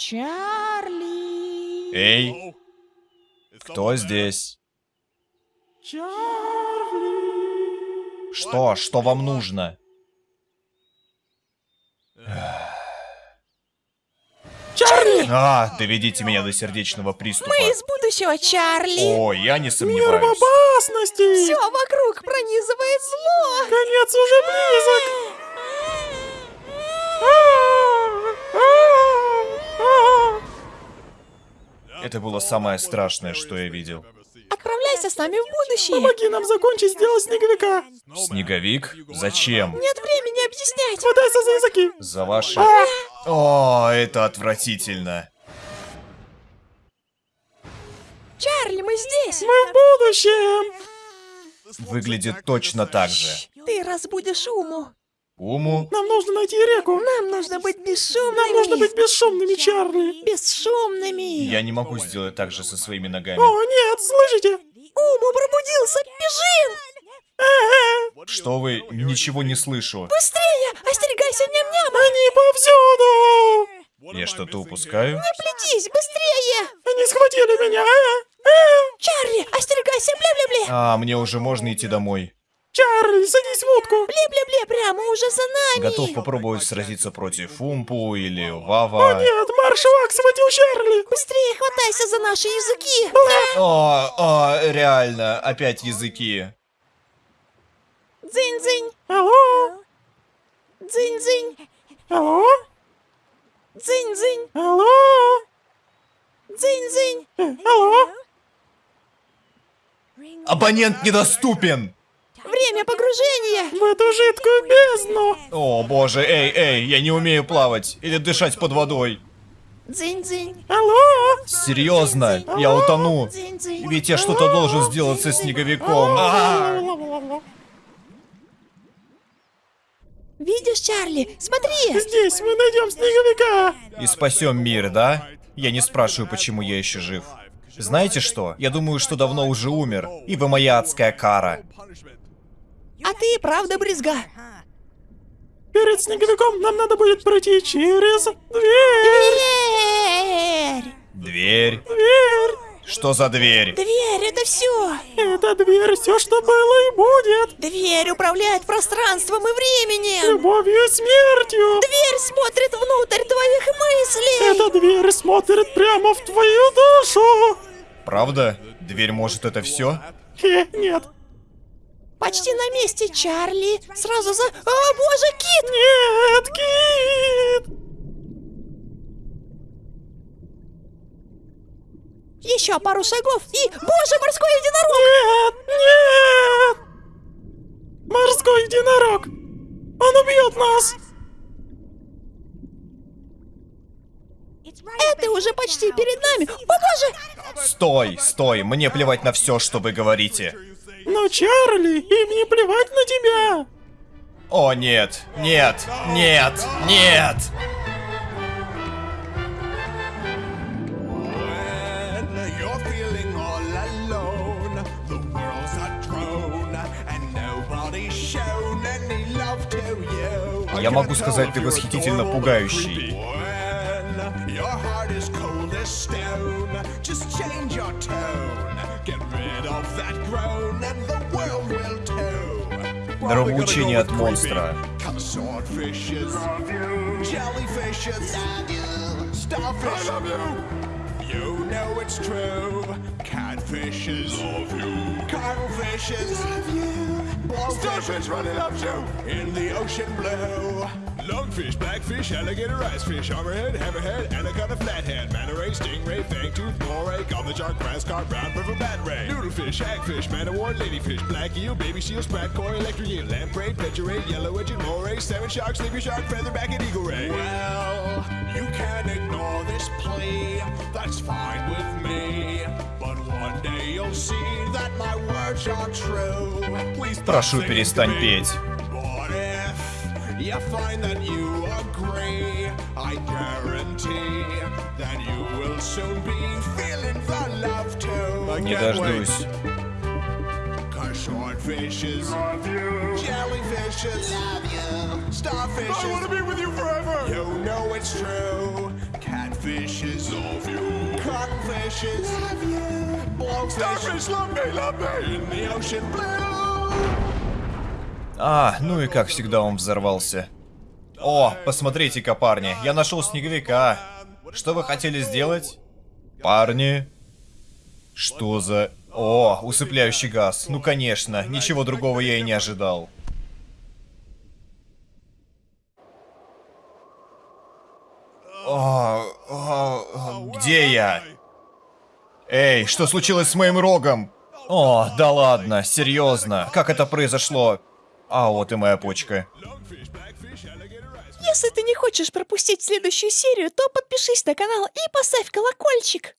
Чарли. Эй, кто здесь? Чарли. Что? Что вам нужно? Чарли! А, доведите меня до сердечного приступа. Мы из будущего, Чарли. О, я не Мир в сомневаюсь. опасности! Все вокруг пронизывает зло. Конец уже близок! Это было самое страшное, что я видел. Отправляйся с нами в будущее. Помоги нам закончить дело снеговика! Снеговик? Зачем? Нет времени объяснять. Хватайся за языки! За ваши... О, это отвратительно. Чарли, мы здесь. Мы в будущем! Выглядит точно так же. Ты разбудишь Уму. Уму? Нам нужно найти реку! Нам нужно быть бесшумными. Нам нужно быть бесшумными, Чарли! бесшумными. Я не могу сделать так же со своими ногами. О, нет, слышите? Уму пробудился. Бежим. Что вы? Ничего не слышу. Быстрее. Остерегайся ням-няма. Они повсюду! Я что-то упускаю? Не плетись. Быстрее. Они схватили меня! Чарли, остерегайся. Бля-бля-бля. А, мне уже можно идти домой. Чарли, садись в лодку! Бля-бля-бля. Прямо уже за нами. Готов попробовать сразиться против Умпу или О Вава. нет, марш Вак схватил Чарли! Быстрее хватайся за наши языки. О, о, реально, опять языки. Дзынь-дзынь. Алло? Дзынь-дзынь. Алло? Дзынь-дзынь. Алло? Дзынь-дзынь. Э, Алло? Абонент недоступен! Время погружения. В эту жидкую бездну! О, боже, эй, эй, я не умею плавать или дышать под водой. Дзынь-дзынь. Алло? Серьезно, я утону. Дзынь-дзынь. Ведь я что-то должен сделать со снеговиком. А! Видишь, Чарли? Смотри. Здесь мы найдем снеговика! И спасем мир, да? Я не спрашиваю, почему я еще жив. Знаете что? Я думаю, что давно уже умер. И вы моя адская кара. А ты и правда брезга. Перед снеговиком нам надо будет пройти через дверь! Дверь. Дверь. Дверь! Что за дверь? Дверь, это все. Это дверь, все, что было и будет! Дверь управляет пространством и временем. Любовью и смертью! Дверь смотрит внутрь твоих мыслей. Эта дверь смотрит прямо в твою душу! Правда? Дверь может это все? Хе, нет. Почти на месте, Чарли. Сразу за... О, боже, кит! Нет, Кит! Еще пару шагов и... Боже, морской единорог! Нет! Нет! Морской единорог! Он убьет нас! Это уже почти перед нами. О, боже! Стой, стой, мне плевать на все, что вы говорите. Но, Чарли, им не плевать на тебя! О, нет, нет, нет, нет! Я могу сказать, ты восхитительно пугающий. Your heart is cold as stone, just change your tone. Нравоучение от монстра. Cause swordfishes, jellyfishes, starfish, You know it's true. Catfishes, love you. Cuttlefishes, love you. Starfish running up to in the ocean blue. Lungfish, blackfish, alligator, icefish, hammerhead, hammerhead, anaconda, flathead, manta ray, stingray, fangtooth, moray, goblin shark, grass carp, brown river bat ray, noodlefish, hagfish, man o' war, ladyfish, black eel, baby seal, sprat koi, electric eel, lamprey, petra ray, yellow edged moray, salmon shark, sleepy shark, featherback, and eagle ray. Well, you can ignore this plea, that's fine with me. But one day you'll see that my words are true. Please stop Прошу, singing перестань to me. петь. But if you find that you agree, I guarantee that you will soon be feeling the love too. I Не can't wait. дождусь. Cause swordfishes, jellyfishes, starfishes. I wanna be with you forever. You know it's true. Catfish catfishes love you. Cuttlefishes love you. Blowfish starfish love me, love me. In the ocean blue. А, ну и как всегда он взорвался. О, посмотрите-ка, парни, я нашел снеговика. Что вы хотели сделать? Парни? Что за... О, усыпляющий газ. Ну конечно, ничего другого я и не ожидал. О, о, о, где я? Эй, что случилось с моим рогом? О, да ладно, серьезно, как это произошло? А вот и моя почка. Если ты не хочешь пропустить следующую серию, то подпишись на канал и поставь колокольчик.